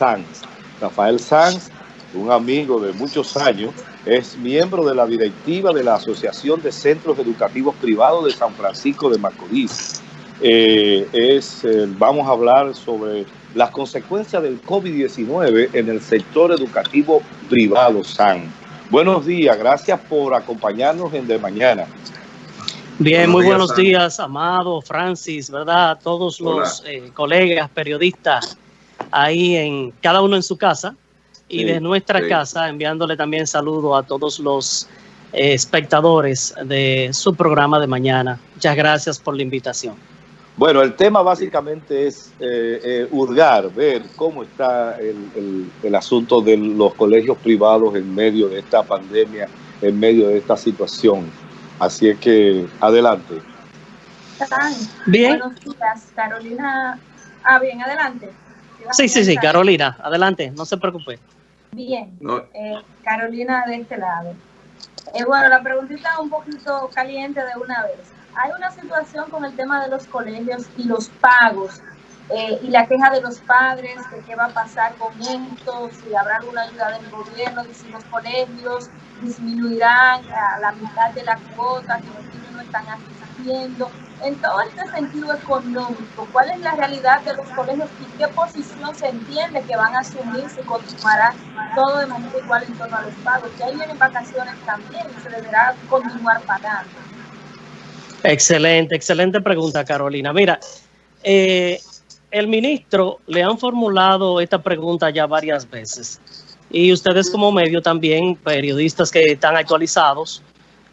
Sanz. Rafael Sanz, un amigo de muchos años, es miembro de la directiva de la Asociación de Centros Educativos Privados de San Francisco de Macorís. Eh, es, eh, vamos a hablar sobre las consecuencias del COVID-19 en el sector educativo privado, SAN. Buenos días, gracias por acompañarnos en De Mañana. Bien, muy buenos días, Amado, Francis, ¿verdad? Todos los eh, colegas, periodistas, ahí en cada uno en su casa y de nuestra casa, enviándole también saludo a todos los eh, espectadores de su programa de mañana. Muchas gracias por la invitación. Bueno, el tema básicamente es eh, eh, hurgar, ver cómo está el, asunto de los colegios privados en medio de esta pandemia, en medio de esta situación. Así es que, adelante. Bien. Buenos días, Carolina. Ah, bien, adelante. Sí, sí, sí, Carolina, adelante, no se preocupe. Bien, eh, Carolina de este lado. Eh, bueno, la preguntita un poquito caliente de una vez. Hay una situación con el tema de los colegios y los pagos eh, y la queja de los padres de qué va a pasar con esto, si habrá alguna ayuda del gobierno, si los colegios disminuirán a la mitad de la cuota que los niños están haciendo en todo este sentido económico, ¿cuál es la realidad de los colegios y qué posición se entiende que van a asumir si continuará todo de manera igual en torno a los pagos? Ahí vienen vacaciones también y se deberá continuar pagando. Excelente, excelente pregunta, Carolina. Mira, eh, el ministro le han formulado esta pregunta ya varias veces y ustedes como medio también, periodistas que están actualizados,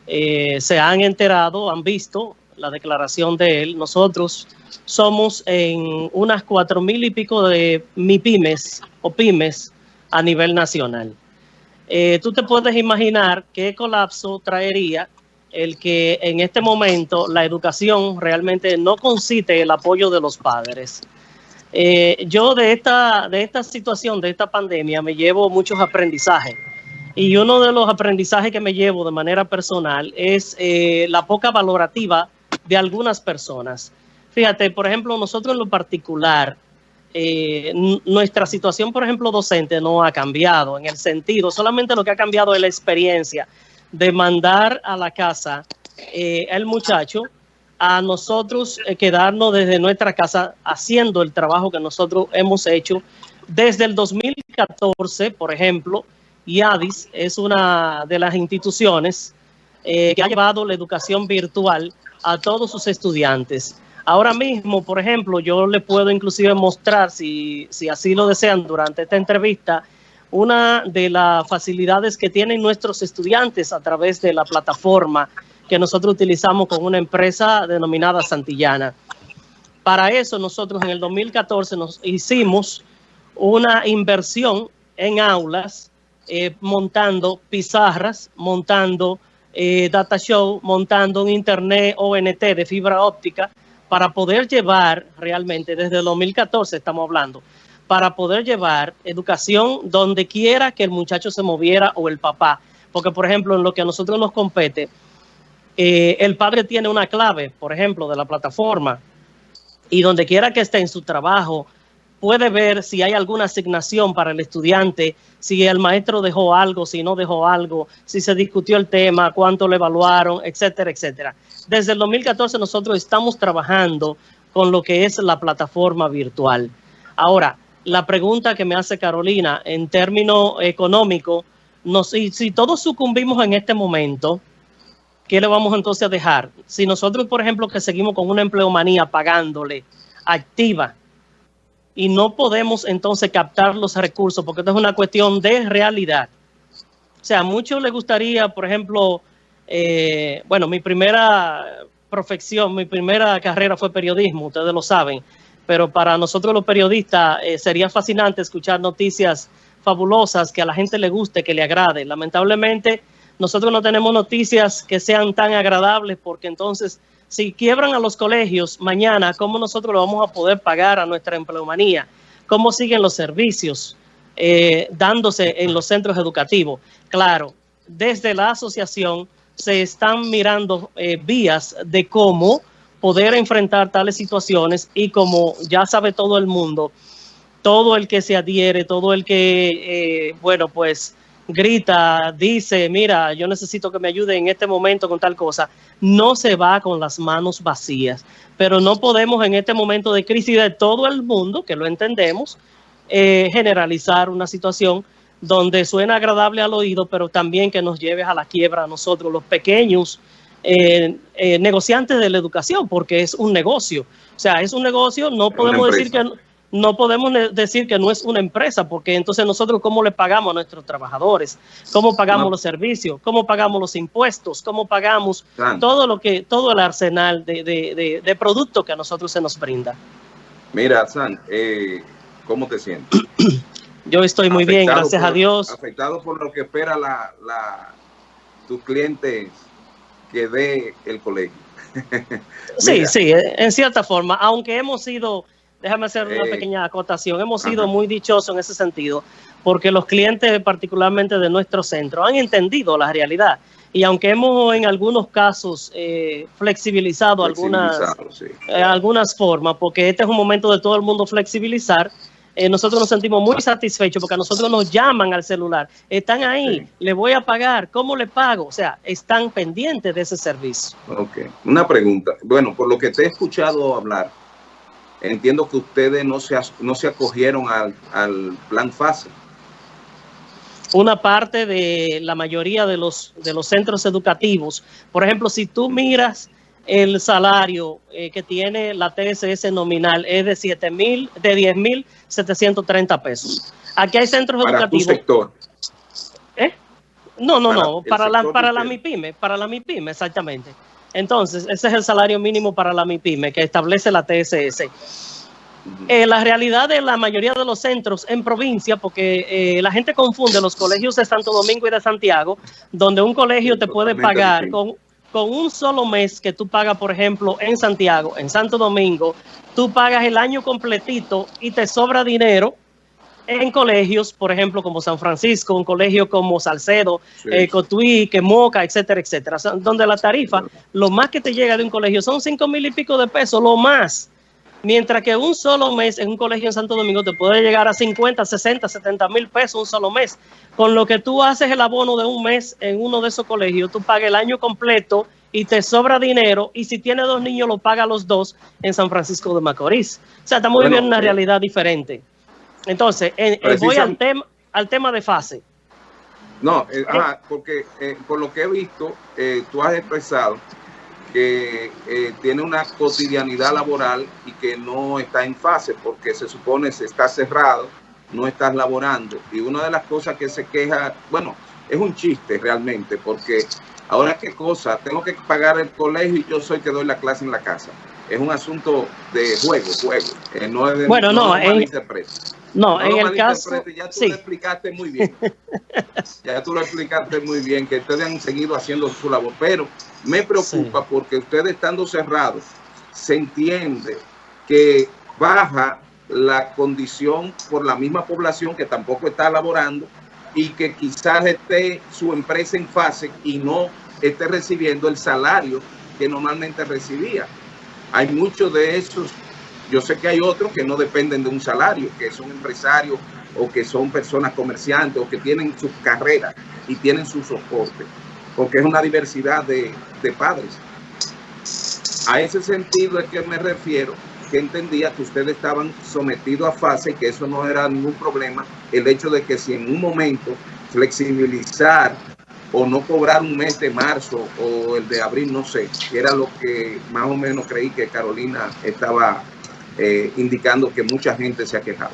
eh, se han enterado, han visto la declaración de él, nosotros somos en unas cuatro mil y pico de MIPIMES o pymes a nivel nacional. Eh, tú te puedes imaginar qué colapso traería el que en este momento la educación realmente no concite el apoyo de los padres. Eh, yo de esta, de esta situación, de esta pandemia, me llevo muchos aprendizajes. Y uno de los aprendizajes que me llevo de manera personal es eh, la poca valorativa de algunas personas. Fíjate, por ejemplo, nosotros en lo particular, eh, nuestra situación, por ejemplo, docente no ha cambiado en el sentido, solamente lo que ha cambiado es la experiencia de mandar a la casa eh, el muchacho a nosotros eh, quedarnos desde nuestra casa haciendo el trabajo que nosotros hemos hecho desde el 2014, por ejemplo, IADIS es una de las instituciones que ha llevado la educación virtual a todos sus estudiantes. Ahora mismo, por ejemplo, yo le puedo inclusive mostrar, si, si así lo desean durante esta entrevista, una de las facilidades que tienen nuestros estudiantes a través de la plataforma que nosotros utilizamos con una empresa denominada Santillana. Para eso nosotros en el 2014 nos hicimos una inversión en aulas, eh, montando pizarras, montando eh, data show montando un internet ONT de fibra óptica para poder llevar realmente, desde el 2014 estamos hablando, para poder llevar educación donde quiera que el muchacho se moviera o el papá. Porque, por ejemplo, en lo que a nosotros nos compete, eh, el padre tiene una clave, por ejemplo, de la plataforma, y donde quiera que esté en su trabajo, puede ver si hay alguna asignación para el estudiante, si el maestro dejó algo, si no dejó algo, si se discutió el tema, cuánto le evaluaron, etcétera, etcétera. Desde el 2014 nosotros estamos trabajando con lo que es la plataforma virtual. Ahora, la pregunta que me hace Carolina, en términos económicos, si, si todos sucumbimos en este momento, ¿qué le vamos entonces a dejar? Si nosotros, por ejemplo, que seguimos con una empleomanía pagándole activa, y no podemos entonces captar los recursos porque esto es una cuestión de realidad. O sea, a muchos les gustaría, por ejemplo, eh, bueno, mi primera profesión, mi primera carrera fue periodismo, ustedes lo saben, pero para nosotros los periodistas eh, sería fascinante escuchar noticias fabulosas que a la gente le guste, que le agrade. Lamentablemente, nosotros no tenemos noticias que sean tan agradables porque entonces si quiebran a los colegios mañana, ¿cómo nosotros lo vamos a poder pagar a nuestra empleomanía? ¿Cómo siguen los servicios eh, dándose en los centros educativos? Claro, desde la asociación se están mirando eh, vías de cómo poder enfrentar tales situaciones y como ya sabe todo el mundo, todo el que se adhiere, todo el que, eh, bueno, pues grita, dice, mira, yo necesito que me ayude en este momento con tal cosa, no se va con las manos vacías. Pero no podemos en este momento de crisis de todo el mundo, que lo entendemos, eh, generalizar una situación donde suena agradable al oído, pero también que nos lleve a la quiebra a nosotros, los pequeños eh, eh, negociantes de la educación, porque es un negocio. O sea, es un negocio, no podemos decir que no podemos decir que no es una empresa, porque entonces nosotros cómo le pagamos a nuestros trabajadores, cómo pagamos los servicios, cómo pagamos los impuestos, cómo pagamos todo lo que, todo el arsenal de, de, de, productos que a nosotros se nos brinda. Mira, San, eh, ¿cómo te sientes? Yo estoy muy bien, gracias a Dios. Afectado por lo que espera la, la tus clientes que dé el colegio. sí, sí, en cierta forma, aunque hemos sido déjame hacer una pequeña acotación. Hemos sido muy dichosos en ese sentido, porque los clientes, particularmente de nuestro centro, han entendido la realidad. Y aunque hemos en algunos casos eh, flexibilizado, algunas, eh, algunas formas, porque este es un momento de todo el mundo flexibilizar, eh, nosotros nos sentimos muy satisfechos porque a nosotros nos llaman al celular. Están ahí, le voy a pagar, ¿cómo le pago? O sea, están pendientes de ese servicio. Ok, una pregunta. Bueno, por lo que te he escuchado hablar, entiendo que ustedes no se, no se acogieron al, plan FASE. Una parte de la mayoría de los, de los centros educativos, por ejemplo, si tú miras el salario eh, que tiene la TSS nominal es de 7 mil, de 10 mil 730 pesos. Aquí hay centros para educativos. Tu sector. ¿Eh? No, no, no, para la, para la MIPYME, para la MIPYME, exactamente. Entonces, ese es el salario mínimo para la MIPYME que establece la TSS. Eh, la realidad de la mayoría de los centros en provincia, porque eh, la gente confunde los colegios de Santo Domingo y de Santiago, donde un colegio te puede pagar con, con un solo mes que tú pagas, por ejemplo, en Santiago, en Santo Domingo, tú pagas el año completito y te sobra dinero en colegios, por ejemplo, como San Francisco, un colegio como Salcedo, eh, Cotuí, Quemoca, etcétera, etcétera, donde la tarifa, lo más que te llega de un colegio son cinco mil y pico de pesos, lo más. Mientras que un solo mes en un colegio en Santo Domingo te puede llegar a 50, 60, 70 mil pesos un solo mes. Con lo que tú haces el abono de un mes en uno de esos colegios, tú pagas el año completo y te sobra dinero. Y si tienes dos niños, lo paga los dos en San Francisco de Macorís. O sea, estamos viviendo una eh, realidad diferente. Entonces, voy al tema, al tema de fase. No, eh, porque eh, por lo que he visto, eh, tú has expresado que tiene una cotidianidad laboral y que no está en fase porque se supone se está cerrado, no estás laborando. Y una de las cosas que se queja, bueno, es un chiste realmente porque ahora qué cosa, tengo que pagar el colegio y yo soy que doy la clase en la casa. Es un asunto de juego, juego. no es de, bueno, no, no en, no, en el caso... Ya tú lo explicaste muy bien. ya tú lo explicaste muy bien, que ustedes han seguido haciendo su labor. Pero me preocupa porque ustedes estando cerrados, se entiende que baja la condición por la misma población que tampoco está laborando y que quizás esté su empresa en fase y no esté recibiendo el salario que normalmente recibía. Hay muchos de esos yo sé que hay otros que no dependen de un salario, que son empresarios o que son personas comerciantes o que tienen sus carreras y tienen su soporte, porque es una diversidad de, padres. A ese sentido es que me refiero, que entendía que ustedes estaban sometidos a fase y que eso no era ningún problema, el hecho de que si en un momento flexibilizar o no cobrar un mes de marzo o el de abril, no sé, que era lo que más o menos creí que Carolina estaba eh, indicando que mucha gente se ha quejado.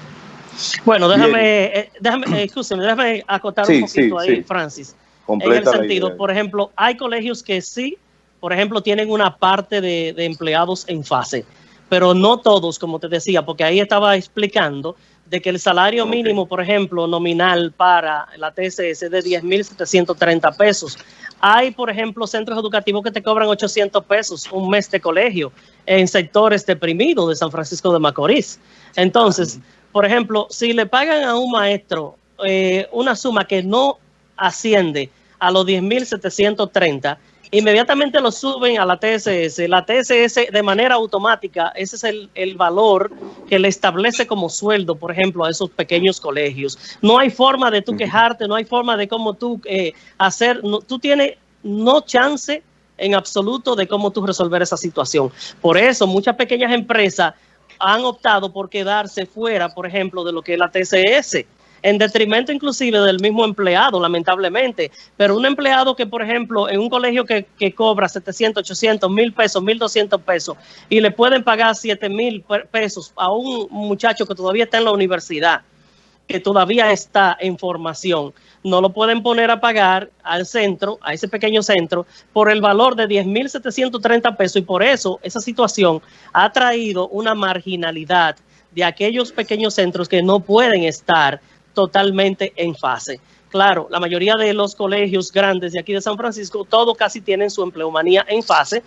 Bueno, déjame, eh, déjame, eh, déjame acotar un poquito ahí, Francis. en el sentido, por ejemplo, hay colegios que sí, por ejemplo, tienen una parte de, empleados en fase, pero no todos, como te decía, porque ahí estaba explicando de que el salario mínimo, por ejemplo, nominal para la TSS es de 10.730 pesos. Hay, por ejemplo, centros educativos que te cobran 800 pesos un mes de colegio en sectores deprimidos de San Francisco de Macorís. Entonces, por ejemplo, si le pagan a un maestro eh, una suma que no asciende a los 10.730, inmediatamente lo suben a la TSS. La TSS de manera automática, ese es el, valor que le establece como sueldo, por ejemplo, a esos pequeños colegios. No hay forma de tú quejarte, no hay forma de cómo tú eh, hacer, tú tienes no chance en absoluto de cómo tú resolver esa situación. Por eso muchas pequeñas empresas han optado por quedarse fuera, por ejemplo, de lo que es la TCS, en detrimento inclusive del mismo empleado, lamentablemente. Pero un empleado que, por ejemplo, en un colegio que, cobra 700, 800, 1000 pesos, 1200 pesos y le pueden pagar 7000 pesos a un muchacho que todavía está en la universidad, que todavía está en formación, no lo pueden poner a pagar al centro, a ese pequeño centro, por el valor de 10.730 pesos y por eso esa situación ha traído una marginalidad de aquellos pequeños centros que no pueden estar totalmente en fase. Claro, la mayoría de los colegios grandes de aquí de San Francisco, todos casi tienen su empleomanía en fase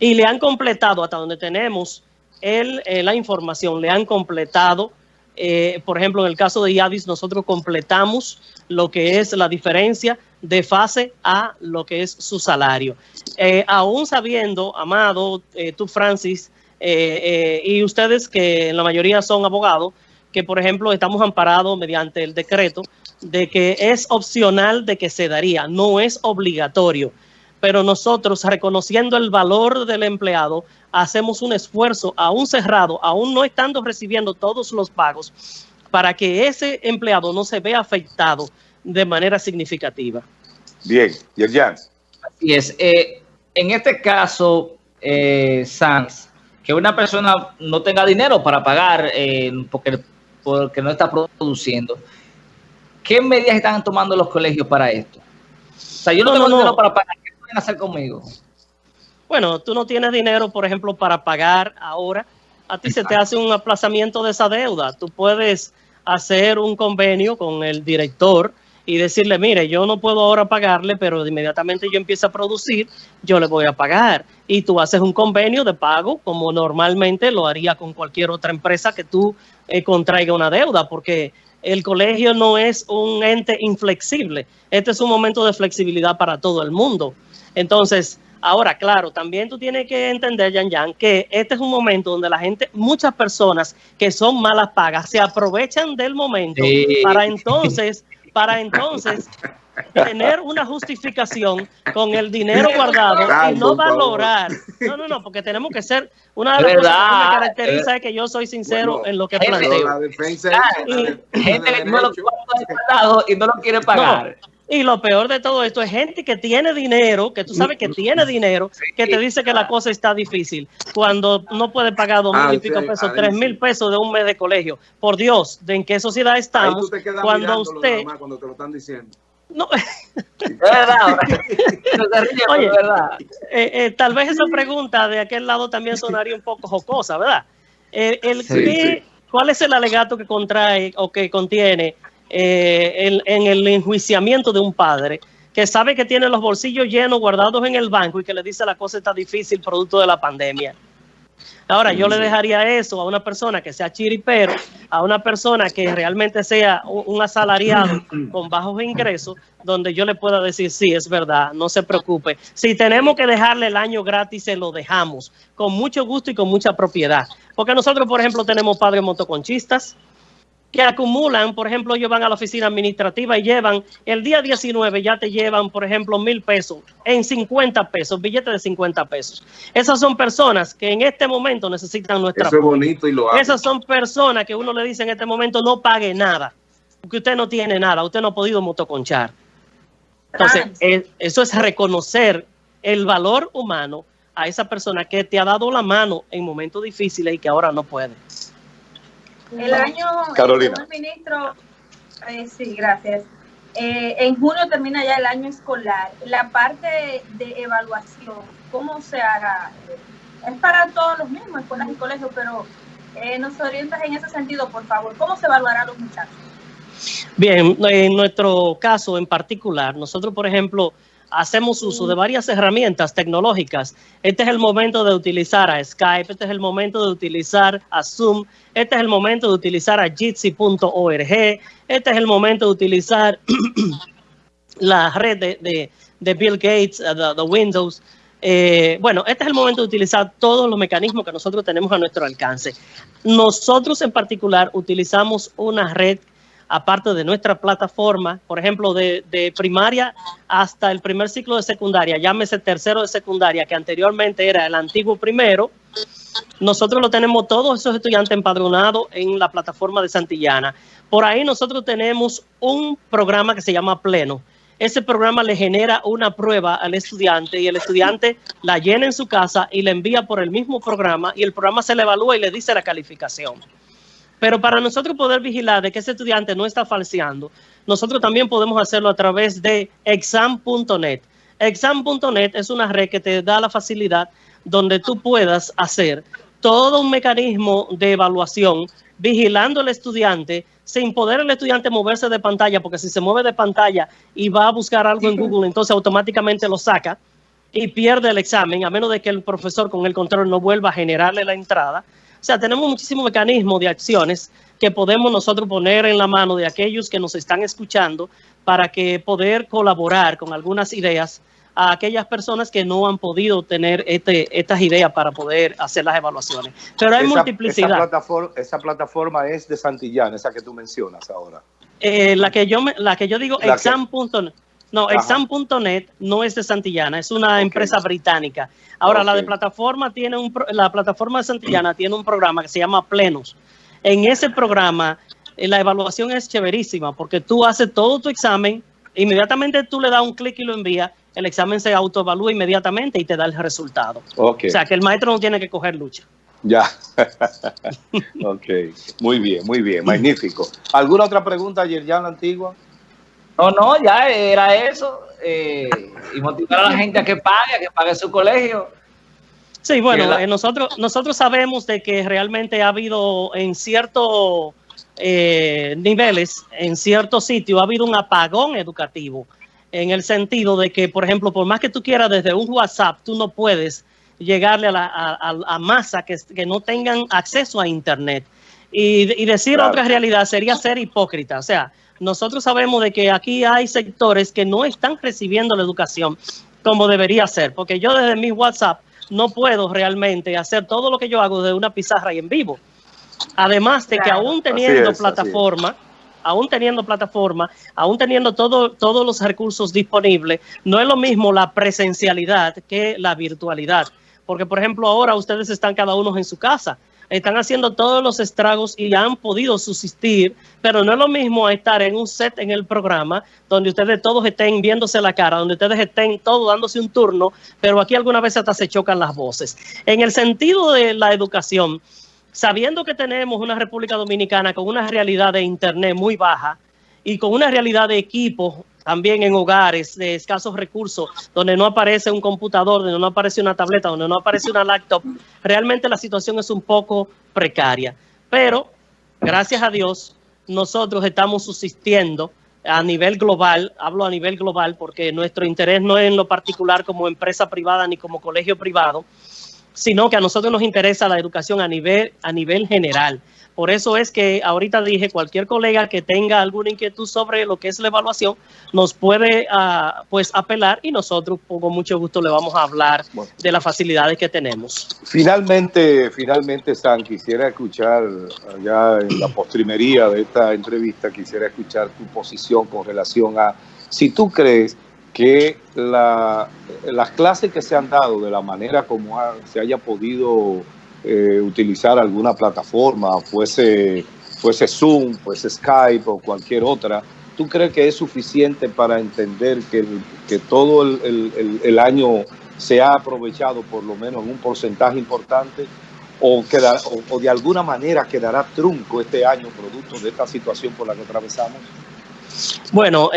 y le han completado hasta donde tenemos el, eh, la información, le han completado eh, por ejemplo, en el caso de IADIS, nosotros completamos lo que es la diferencia de fase a lo que es su salario. Eh, aún sabiendo, Amado, tú Francis, y ustedes que la mayoría son abogados, que por ejemplo estamos amparados mediante el decreto de que es opcional de que se daría, no es obligatorio pero nosotros reconociendo el valor del empleado, hacemos un esfuerzo aún cerrado, aún no estando recibiendo todos los pagos, para que ese empleado no se vea afectado de manera significativa. Bien, Yerjan. Así es. Eh, en este caso, eh, Sanz, que una persona no tenga dinero para pagar eh, porque, porque no está produciendo, ¿qué medidas están tomando los colegios para esto? O sea, yo no, tengo dinero para pagar hacer conmigo? Bueno, tú no tienes dinero, por ejemplo, para pagar ahora. A ti se te hace un aplazamiento de esa deuda. Tú puedes hacer un convenio con el director y decirle, mire, yo no puedo ahora pagarle, pero inmediatamente yo empiezo a producir, yo le voy a pagar. Y tú haces un convenio de pago como normalmente lo haría con cualquier otra empresa que tú eh, contraiga una deuda, porque el colegio no es un ente inflexible. Este es un momento de flexibilidad para todo el mundo. Entonces, ahora, claro, también tú tienes que entender, Yan Yan, que este es un momento donde la gente, muchas personas que son malas pagas, se aprovechan del momento para entonces, para entonces tener una justificación con el dinero guardado y no valorar. No, no, no, porque tenemos que ser una de las cosas que me caracteriza es que yo soy sincero en lo que planteo. La defensa gente que no lo y no lo quiere pagar. Y lo peor de todo esto es gente que tiene dinero, que tú sabes que tiene dinero, que te dice que la cosa está difícil, cuando no puede pagar dos mil y pico pesos, tres mil pesos de un mes de colegio. Por Dios, ¿de en qué sociedad estamos? cuando usted... cuando te lo están diciendo. No. Es verdad. Oye, verdad. Eh, eh, tal vez esa pregunta de aquel lado también sonaría un poco jocosa, ¿verdad? Eh, el, ¿Cuál es el alegato que contrae o que contiene eh, en, el enjuiciamiento de un padre que sabe que tiene los bolsillos llenos guardados en el banco y que le dice la cosa está difícil producto de la pandemia. Ahora, yo le dejaría eso a una persona que sea chiripero, a una persona que realmente sea un asalariado con bajos ingresos, donde yo le pueda decir, sí, es verdad, no se preocupe. Si tenemos que dejarle el año gratis, se lo dejamos, con mucho gusto y con mucha propiedad. Porque nosotros, por ejemplo, tenemos padres motoconchistas, que acumulan, por ejemplo, ellos van a la oficina administrativa y llevan, el día 19 ya te llevan, por ejemplo, mil pesos en 50 pesos, billetes de 50 pesos. Esas son personas que en este momento necesitan nuestra Eso es bonito y lo Esas son personas que uno le dice en este momento no pague nada, porque usted no tiene nada, usted no ha podido motoconchar. Entonces, eso es reconocer el valor humano a esa persona que te ha dado la mano en momentos difíciles y que ahora no puede. El año, Carolina. El ministro, eh, sí, gracias. Eh, en junio termina ya el año escolar. La parte de evaluación, ¿cómo se haga? Es para todos los mismos, escuelas y colegios, pero eh, nos orientas en ese sentido, por favor. ¿Cómo se evaluará a los muchachos? Bien, en nuestro caso en particular, nosotros, por ejemplo, hacemos uso de varias herramientas tecnológicas. Este es el momento de utilizar a Skype, este es el momento de utilizar a Zoom, este es el momento de utilizar a jitsi.org, este es el momento de utilizar la red de, de Bill Gates, de Windows. bueno, este es el momento de utilizar todos los mecanismos que nosotros tenemos a nuestro alcance. Nosotros en particular utilizamos una red aparte de nuestra plataforma, por ejemplo, de, primaria hasta el primer ciclo de secundaria, llámese tercero de secundaria, que anteriormente era el antiguo primero, nosotros lo tenemos todos esos estudiantes empadronados en la plataforma de Santillana. Por ahí nosotros tenemos un programa que se llama Pleno. Ese programa le genera una prueba al estudiante y el estudiante la llena en su casa y le envía por el mismo programa y el programa se le evalúa y le dice la calificación. Pero para nosotros poder vigilar de que ese estudiante no está falseando, nosotros también podemos hacerlo a través de exam.net. Exam.net es una red que te da la facilidad donde tú puedas hacer todo un mecanismo de evaluación vigilando al estudiante sin poder el estudiante moverse de pantalla, porque si se mueve de pantalla y va a buscar algo en Google, entonces automáticamente lo saca y pierde el examen, a menos de que el profesor con el control no vuelva a generarle la entrada. O sea, tenemos muchísimos mecanismos de acciones que podemos nosotros poner en la mano de aquellos que nos están escuchando para que poder colaborar con algunas ideas a aquellas personas que no han podido tener este, estas ideas para poder hacer las evaluaciones. Pero hay multiplicidad. Esa plataforma, esa plataforma, es de Santillán, esa que tú mencionas ahora. Eh, la, que yo la que yo digo, exam.net. No, exam.net no es de Santillana, es una empresa británica. Ahora, la de plataforma tiene un, la plataforma de Santillana tiene un programa que se llama Plenos. En ese programa, eh, la evaluación es chéverísima porque tú haces todo tu examen, inmediatamente tú le das un clic y lo envías, el examen se autoevalúa inmediatamente y te da el resultado. O sea, que el maestro no tiene que coger lucha. Ya. ok. Muy bien, muy bien. Magnífico. ¿Alguna otra pregunta, Yerjan Antigua? No, no, ya era eso. Eh, y motivar a la gente a que pague, a que pague su colegio. Sí, bueno, eh, nosotros, nosotros sabemos de que realmente ha habido en ciertos eh, niveles, en ciertos sitios, ha habido un apagón educativo, en el sentido de que, por ejemplo, por más que tú quieras desde un WhatsApp, tú no puedes llegarle a, la, masa que, que, no tengan acceso a Internet. Y, decir otra realidad sería ser hipócrita. O sea, nosotros sabemos de que aquí hay sectores que no están recibiendo la educación como debería ser, porque yo desde mi WhatsApp no puedo realmente hacer todo lo que yo hago desde una pizarra y en vivo. Además de que aún teniendo plataforma, aún teniendo plataforma, aún teniendo todo, todos los recursos disponibles, no es lo mismo la presencialidad que la virtualidad. Porque, por ejemplo, ahora ustedes están cada uno en su casa están haciendo todos los estragos y han podido subsistir, pero no es lo mismo estar en un set en el programa donde ustedes todos estén viéndose la cara, donde ustedes estén todos dándose un turno, pero aquí alguna vez hasta se chocan las voces. En el sentido de la educación, sabiendo que tenemos una República Dominicana con una realidad de Internet muy baja y con una realidad de equipos también en hogares de escasos recursos, donde no aparece un computador, donde no aparece una tableta, donde no aparece una laptop, realmente la situación es un poco precaria. Pero, gracias a Dios, nosotros estamos subsistiendo a nivel global, hablo a nivel global porque nuestro interés no es en lo particular como empresa privada ni como colegio privado, sino que a nosotros nos interesa la educación a nivel, a nivel general. Por eso es que ahorita dije, cualquier colega que tenga alguna inquietud sobre lo que es la evaluación, nos puede uh, pues apelar y nosotros con mucho gusto le vamos a hablar de las facilidades que tenemos. Finalmente, finalmente, San, quisiera escuchar, ya en la postrimería de esta entrevista, quisiera escuchar tu posición con relación a si tú crees que la, las clases que se han dado de la manera como se haya podido eh, utilizar alguna plataforma, fuese, fuese Zoom, fuese Skype o cualquier otra, ¿tú crees que es suficiente para entender que, que todo el, el, año se ha aprovechado por lo menos en un porcentaje importante o, o, de alguna manera quedará trunco este año producto de esta situación por la que atravesamos? Bueno,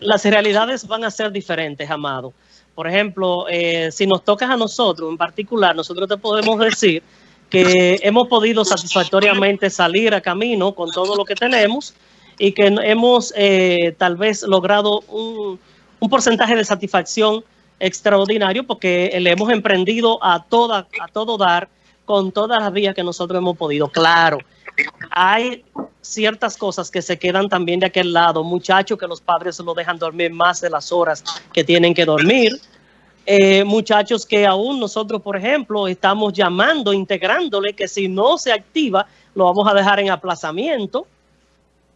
las realidades van a ser diferentes, Amado. Por ejemplo, eh, si nos tocas a nosotros en particular, nosotros te podemos decir que hemos podido satisfactoriamente salir a camino con todo lo que tenemos y que hemos eh, tal vez logrado un, porcentaje de satisfacción extraordinario porque le hemos emprendido a, toda, a todo dar con todas las vías que nosotros hemos podido. Claro, hay ciertas cosas que se quedan también de aquel lado, muchachos que los padres lo dejan dormir más de las horas que tienen que dormir, eh, muchachos que aún nosotros, por ejemplo, estamos llamando, integrándole que si no se activa, lo vamos a dejar en aplazamiento. O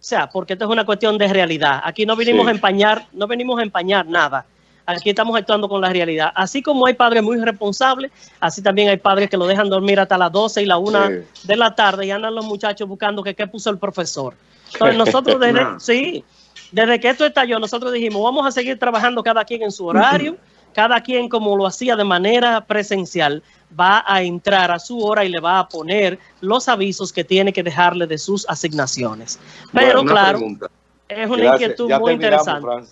sea, porque esto es una cuestión de realidad. Aquí no venimos a empañar, no venimos a empañar nada. Aquí estamos actuando con la realidad. Así como hay padres muy responsables, así también hay padres que lo dejan dormir hasta las 12 y la 1 de la tarde y andan los muchachos buscando que qué puso el profesor. Entonces nosotros desde, sí, desde que esto estalló, nosotros dijimos, vamos a seguir trabajando cada quien en su horario cada quien como lo hacía de manera presencial va a entrar a su hora y le va a poner los avisos que tiene que dejarle de sus asignaciones. Pero claro, es una inquietud muy interesante.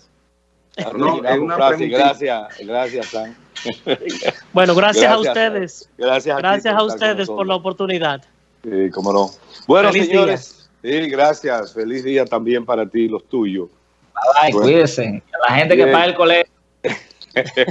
No, es una gracias, gracias, Bueno, gracias, a ustedes. Gracias, gracias a ustedes por la oportunidad. Sí, cómo no. Bueno, señores, sí, gracias. Feliz día también para ti y los tuyos. Bye, cuídense. La gente que paga el colegio